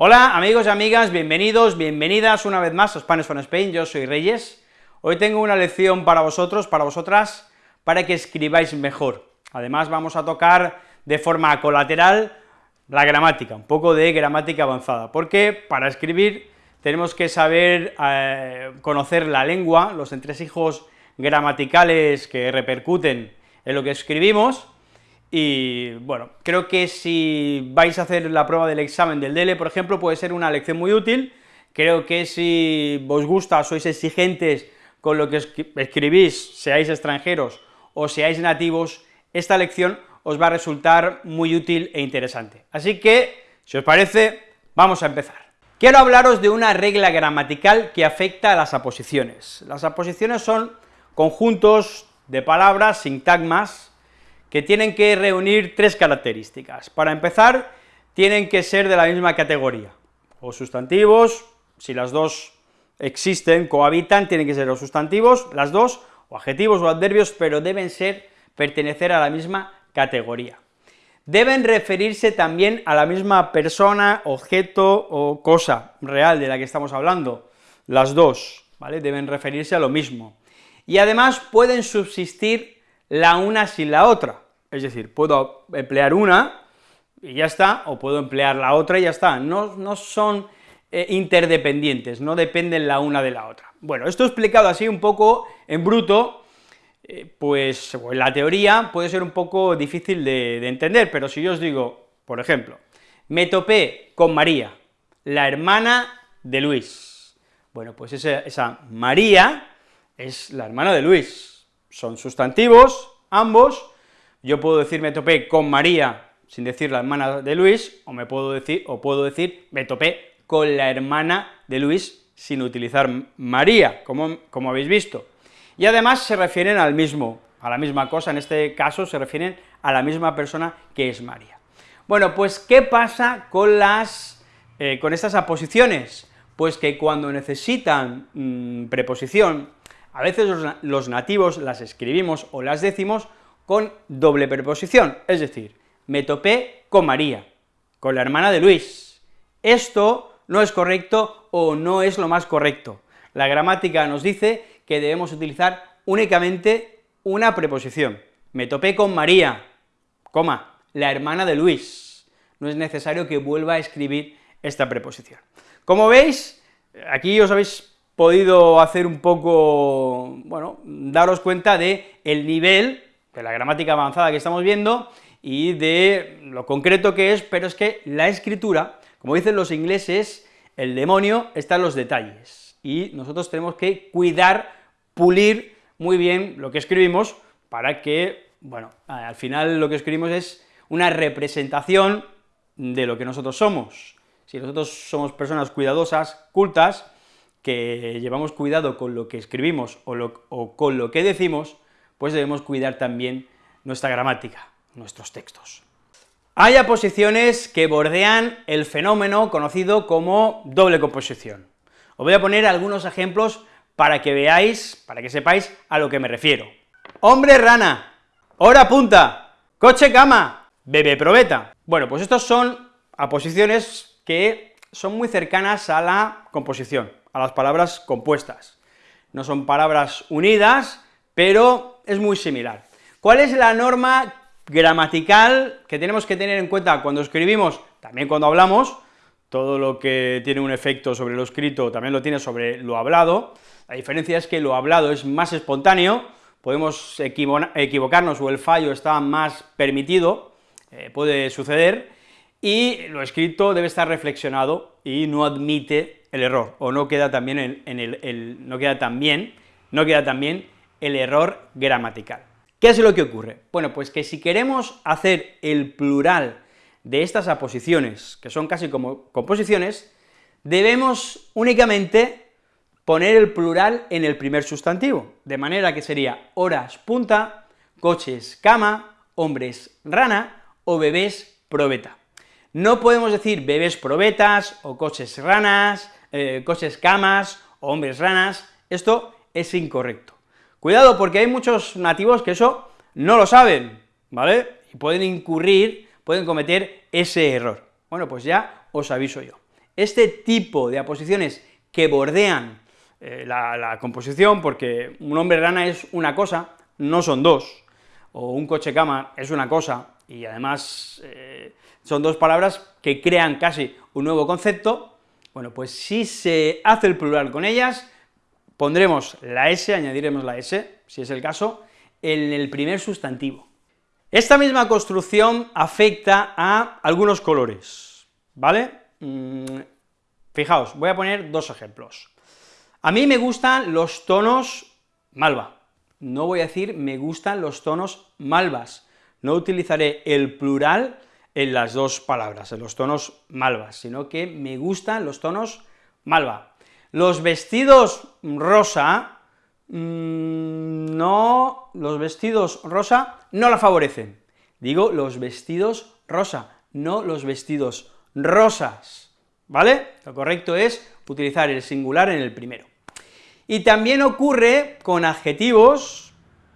Hola amigos y amigas, bienvenidos, bienvenidas una vez más a Spanish from Spain, yo soy Reyes. Hoy tengo una lección para vosotros, para vosotras, para que escribáis mejor. Además vamos a tocar de forma colateral la gramática, un poco de gramática avanzada, porque para escribir tenemos que saber eh, conocer la lengua, los entresijos gramaticales que repercuten en lo que escribimos, y bueno, creo que si vais a hacer la prueba del examen del DELE, por ejemplo, puede ser una lección muy útil, creo que si os gusta, sois exigentes con lo que escribís, seáis extranjeros o seáis nativos, esta lección os va a resultar muy útil e interesante. Así que, si os parece, vamos a empezar. Quiero hablaros de una regla gramatical que afecta a las aposiciones. Las aposiciones son conjuntos de palabras, sintagmas, que tienen que reunir tres características. Para empezar, tienen que ser de la misma categoría, o sustantivos, si las dos existen, cohabitan, tienen que ser los sustantivos, las dos, o adjetivos o adverbios, pero deben ser, pertenecer a la misma categoría. Deben referirse también a la misma persona, objeto o cosa real de la que estamos hablando, las dos, ¿vale?, deben referirse a lo mismo. Y además pueden subsistir la una sin la otra, es decir, puedo emplear una y ya está, o puedo emplear la otra y ya está, no, no son eh, interdependientes, no dependen la una de la otra. Bueno, esto explicado así un poco en bruto, eh, pues en la teoría puede ser un poco difícil de, entender, pero si yo os digo, por ejemplo, me topé con María, la hermana de Luis. Bueno, pues esa María es la hermana de Luis, son sustantivos, ambos, yo puedo decir me topé con María sin decir la hermana de Luis, o me puedo decir, o puedo decir me topé con la hermana de Luis sin utilizar María, como, como habéis visto. Y además se refieren al mismo, a la misma cosa, en este caso se refieren a la misma persona que es María. Bueno, pues, ¿qué pasa con las, eh, con estas aposiciones? Pues que cuando necesitan mm, preposición, a veces los, nativos las escribimos o las decimos con doble preposición, es decir, me topé con María, con la hermana de Luis. Esto no es correcto o no es lo más correcto. La gramática nos dice que debemos utilizar únicamente una preposición. Me topé con María, coma, la hermana de Luis. No es necesario que vuelva a escribir esta preposición. Como veis, aquí os habéis podido hacer un poco, bueno, daros cuenta de el nivel de la gramática avanzada que estamos viendo y de lo concreto que es, pero es que la escritura, como dicen los ingleses, el demonio está en los detalles, y nosotros tenemos que cuidar, pulir muy bien lo que escribimos para que, bueno, al final lo que escribimos es una representación de lo que nosotros somos. Si nosotros somos personas cuidadosas, cultas, que llevamos cuidado con lo que escribimos o, con lo que decimos, pues debemos cuidar también nuestra gramática, nuestros textos. Hay aposiciones que bordean el fenómeno conocido como doble composición. Os voy a poner algunos ejemplos para que veáis, para que sepáis a lo que me refiero. Hombre rana, hora punta, coche cama, bebé probeta. Bueno, pues estos son aposiciones que son muy cercanas a la composición a las palabras compuestas. No son palabras unidas, pero es muy similar. ¿Cuál es la norma gramatical que tenemos que tener en cuenta cuando escribimos, también cuando hablamos, todo lo que tiene un efecto sobre lo escrito también lo tiene sobre lo hablado, la diferencia es que lo hablado es más espontáneo, podemos equivocarnos o el fallo está más permitido, eh, puede suceder, y lo escrito debe estar reflexionado y no admite el error, o no queda también el, no queda también, no queda también el error gramatical. ¿Qué es lo que ocurre? Bueno, pues que si queremos hacer el plural de estas aposiciones, que son casi como composiciones, debemos únicamente poner el plural en el primer sustantivo, de manera que sería horas punta, coches cama, hombres rana o bebés probeta. No podemos decir bebés probetas, o coches ranas, eh, coches camas, hombres ranas, esto es incorrecto. Cuidado, porque hay muchos nativos que eso no lo saben, ¿vale? Y pueden incurrir, pueden cometer ese error. Bueno, pues ya os aviso yo. este tipo de aposiciones que bordean eh, la, composición, porque un hombre rana es una cosa, no son dos, o un coche cama es una cosa, y además eh, son dos palabras que crean casi un nuevo concepto, bueno, pues si se hace el plural con ellas, pondremos la S, añadiremos la S, si es el caso, en el primer sustantivo. Esta misma construcción afecta a algunos colores, ¿vale? Mm, fijaos, voy a poner dos ejemplos. A mí me gustan los tonos malva, no voy a decir me gustan los tonos malvas, no utilizaré el plural en las dos palabras, en los tonos malvas, sino que me gustan los tonos malva. Los vestidos rosa, mm, no, los vestidos rosa no la favorecen. Digo los vestidos rosa, no los vestidos rosas, ¿vale? Lo correcto es utilizar el singular en el primero. Y también ocurre con adjetivos,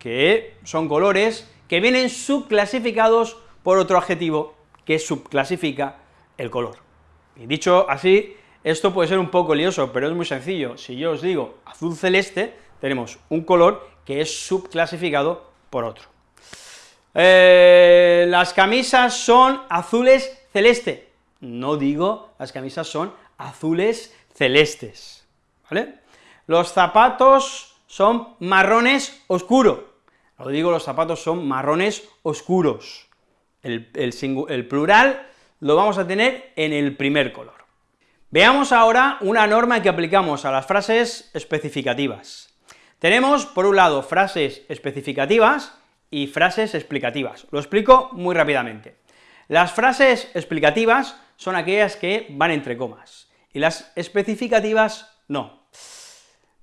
que son colores, que vienen subclasificados por otro adjetivo que subclasifica el color. Y dicho así, esto puede ser un poco lioso, pero es muy sencillo. Si yo os digo azul celeste, tenemos un color que es subclasificado por otro. Eh, las camisas son azules celeste. No digo las camisas son azules celestes, ¿vale? Los zapatos son marrones oscuro. Lo digo, los zapatos son marrones oscuros. El, plural lo vamos a tener en el primer color. Veamos ahora una norma que aplicamos a las frases especificativas. Tenemos, por un lado, frases especificativas y frases explicativas. Lo explico muy rápidamente. Las frases explicativas son aquellas que van entre comas, y las especificativas no.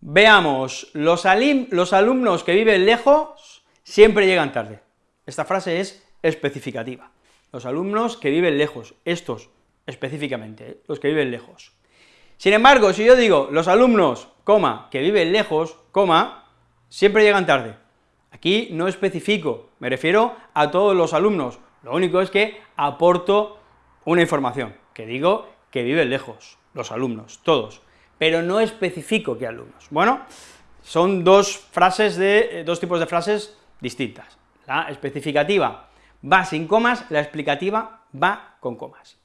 Veamos, los, los alumnos que viven lejos siempre llegan tarde. Esta frase es especificativa. Los alumnos que viven lejos, estos específicamente, ¿eh? los que viven lejos. Sin embargo, si yo digo los alumnos, coma, que viven lejos, coma, siempre llegan tarde. Aquí no especifico, me refiero a todos los alumnos, lo único es que aporto una información, que digo que viven lejos, los alumnos, todos, pero no especifico qué alumnos. Bueno, son dos frases de, eh, dos tipos de frases distintas. La especificativa va sin comas, la explicativa va con comas.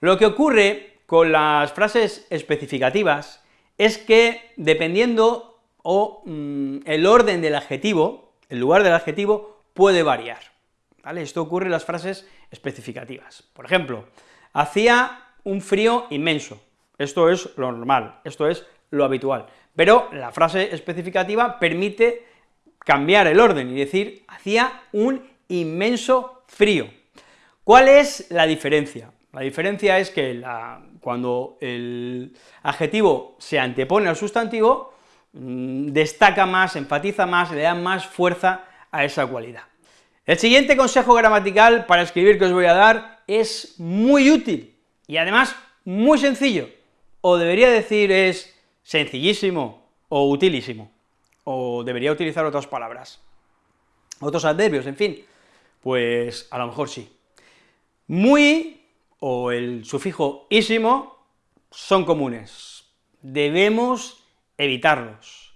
Lo que ocurre con las frases especificativas es que, dependiendo o mm, el orden del adjetivo, el lugar del adjetivo puede variar, ¿vale? Esto ocurre en las frases especificativas. Por ejemplo, hacía un frío inmenso, esto es lo normal, esto es lo habitual, pero la frase especificativa permite cambiar el orden y decir, hacía un inmenso frío. ¿Cuál es la diferencia? La diferencia es que cuando el adjetivo se antepone al sustantivo, mm, destaca más, enfatiza más, le da más fuerza a esa cualidad. El siguiente consejo gramatical para escribir que os voy a dar es muy útil, y además muy sencillo, o debería decir es sencillísimo o utilísimo, o debería utilizar otras palabras, otros adverbios, en fin, pues a lo mejor sí. Muy o el sufijo ísimo son comunes, debemos evitarlos.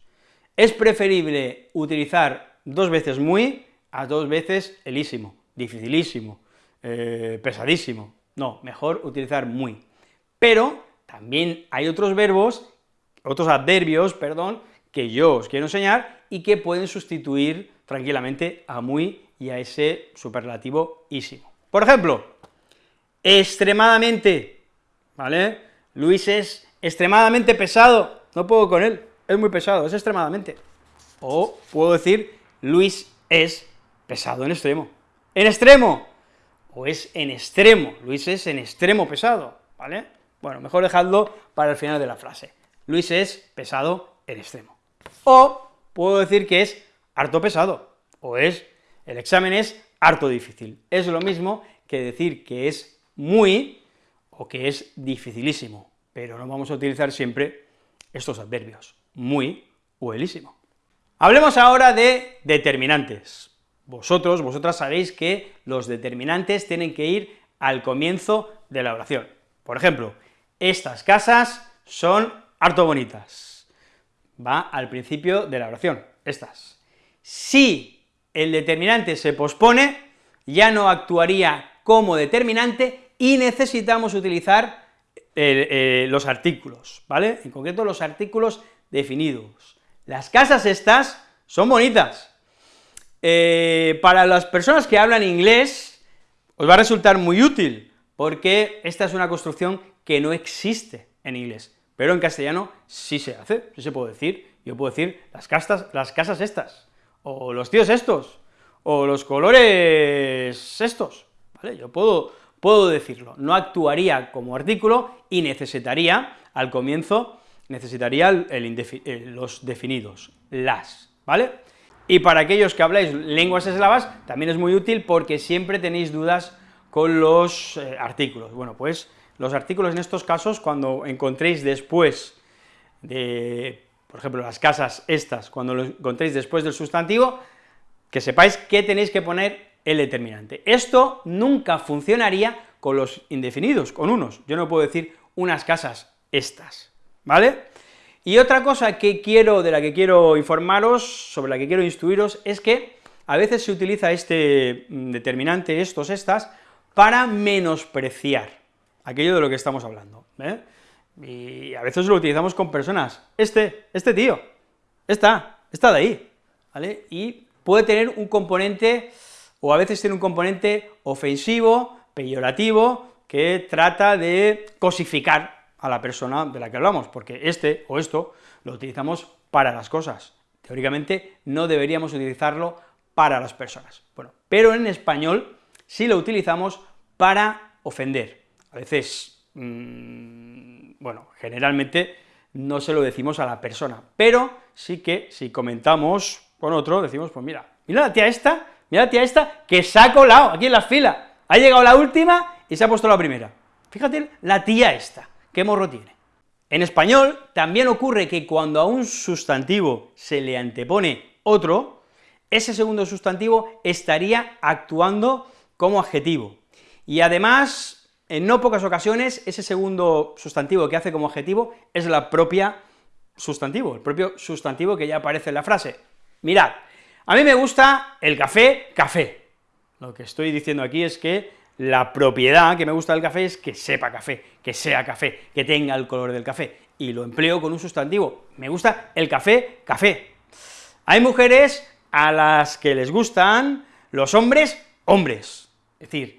Es preferible utilizar dos veces muy a dos veces elísimo, dificilísimo, eh, pesadísimo. No, mejor utilizar muy. Pero también hay otros verbos, otros adverbios, perdón, que yo os quiero enseñar y que pueden sustituir tranquilamente a muy y a ese superlativo ísimo. Por ejemplo, extremadamente, ¿vale? Luis es extremadamente pesado, no puedo con él, es muy pesado, es extremadamente. O puedo decir, Luis es pesado en extremo. En extremo, o es en extremo, Luis es en extremo pesado, ¿vale? Bueno, mejor dejadlo para el final de la frase. Luis es pesado en extremo. O puedo decir que es harto pesado, o es, el examen es harto difícil. Es lo mismo que decir que es muy o que es dificilísimo, pero no vamos a utilizar siempre estos adverbios, muy o elísimo. Hablemos ahora de determinantes. Vosotros, vosotras sabéis que los determinantes tienen que ir al comienzo de la oración. Por ejemplo, estas casas son harto bonitas. Va al principio de la oración, estas. Si el determinante se pospone, ya no actuaría como determinante y necesitamos utilizar eh, los artículos, ¿vale? En concreto, los artículos definidos. Las casas estas son bonitas. Eh, para las personas que hablan inglés, os va a resultar muy útil, porque esta es una construcción que no existe en inglés, pero en castellano sí se hace, sí se puede decir, yo puedo decir las, casas, las casas estas, o los tíos estos, o los colores estos, ¿vale? Yo puedo, puedo decirlo, no actuaría como artículo y necesitaría, al comienzo, necesitaría el los definidos, las, ¿vale? Y para aquellos que habláis lenguas eslavas, también es muy útil porque siempre tenéis dudas con los eh, artículos. Bueno, pues los artículos en estos casos, cuando encontréis después de, por ejemplo, las casas estas, cuando lo encontréis después del sustantivo, que sepáis que tenéis que poner el determinante. Esto nunca funcionaría con los indefinidos, con unos. Yo no puedo decir unas casas estas, ¿vale? Y otra cosa que quiero, de la que quiero informaros, sobre la que quiero instruiros, es que a veces se utiliza este mm, determinante, estos, estas, para menospreciar aquello de lo que estamos hablando, ¿eh? Y a veces lo utilizamos con personas, este, este tío, está, está de ahí, ¿vale? Y puede tener un componente, o a veces tiene un componente ofensivo, peyorativo, que trata de cosificar a la persona de la que hablamos, porque este o esto lo utilizamos para las cosas. Teóricamente no deberíamos utilizarlo para las personas. Bueno, pero en español sí lo utilizamos para ofender. A veces, mmm, bueno, generalmente no se lo decimos a la persona, pero sí que si comentamos con otro, decimos, pues mira, mira la tía esta, mira la tía esta, que se ha colado aquí en la fila, ha llegado la última y se ha puesto la primera. Fíjate, la tía esta, qué morro tiene. En español también ocurre que cuando a un sustantivo se le antepone otro, ese segundo sustantivo estaría actuando como adjetivo. Y además, en no pocas ocasiones, ese segundo sustantivo que hace como adjetivo es la propia sustantivo, el propio sustantivo que ya aparece en la frase. Mirad, a mí me gusta el café, café. Lo que estoy diciendo aquí es que la propiedad que me gusta del café es que sepa café, que sea café, que tenga el color del café, y lo empleo con un sustantivo. Me gusta el café, café. Hay mujeres a las que les gustan los hombres, hombres. Es decir,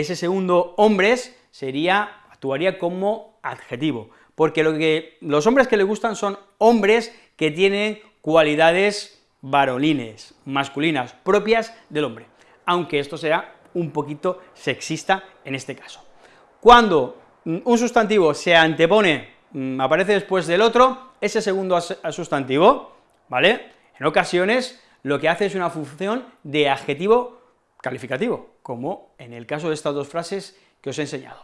ese segundo hombres sería, actuaría como adjetivo, porque lo que los hombres que le gustan son hombres que tienen cualidades varolines, masculinas, propias del hombre, aunque esto sea un poquito sexista en este caso. Cuando un sustantivo se antepone, mm, aparece después del otro, ese segundo sustantivo, ¿vale?, en ocasiones lo que hace es una función de adjetivo calificativo, como en el caso de estas dos frases que os he enseñado.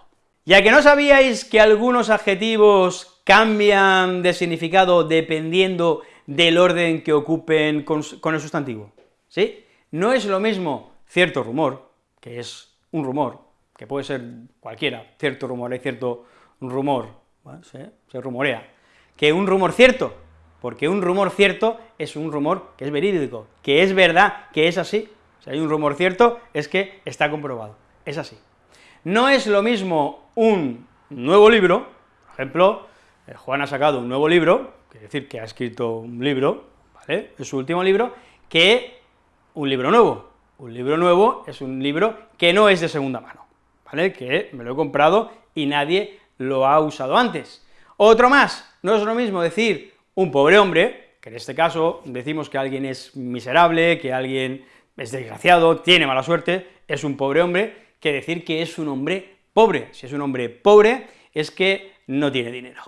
Ya que no sabíais que algunos adjetivos cambian de significado dependiendo del orden que ocupen con, el sustantivo, ¿sí? No es lo mismo cierto rumor, que es un rumor, que puede ser cualquiera, cierto rumor, hay cierto rumor, se rumorea, que un rumor cierto, porque un rumor cierto es un rumor que es verídico, que es verdad, que es así, si hay un rumor cierto es que está comprobado, es así. No es lo mismo un nuevo libro, por ejemplo, eh, Juan ha sacado un nuevo libro, quiere decir que ha escrito un libro, ¿vale?, es su último libro, que un libro nuevo. Un libro nuevo es un libro que no es de segunda mano, ¿vale?, que me lo he comprado y nadie lo ha usado antes. Otro más, no es lo mismo decir un pobre hombre, que en este caso decimos que alguien es miserable, que alguien es desgraciado, tiene mala suerte, es un pobre hombre, que decir que es un hombre pobre. Si es un hombre pobre, es que no tiene dinero.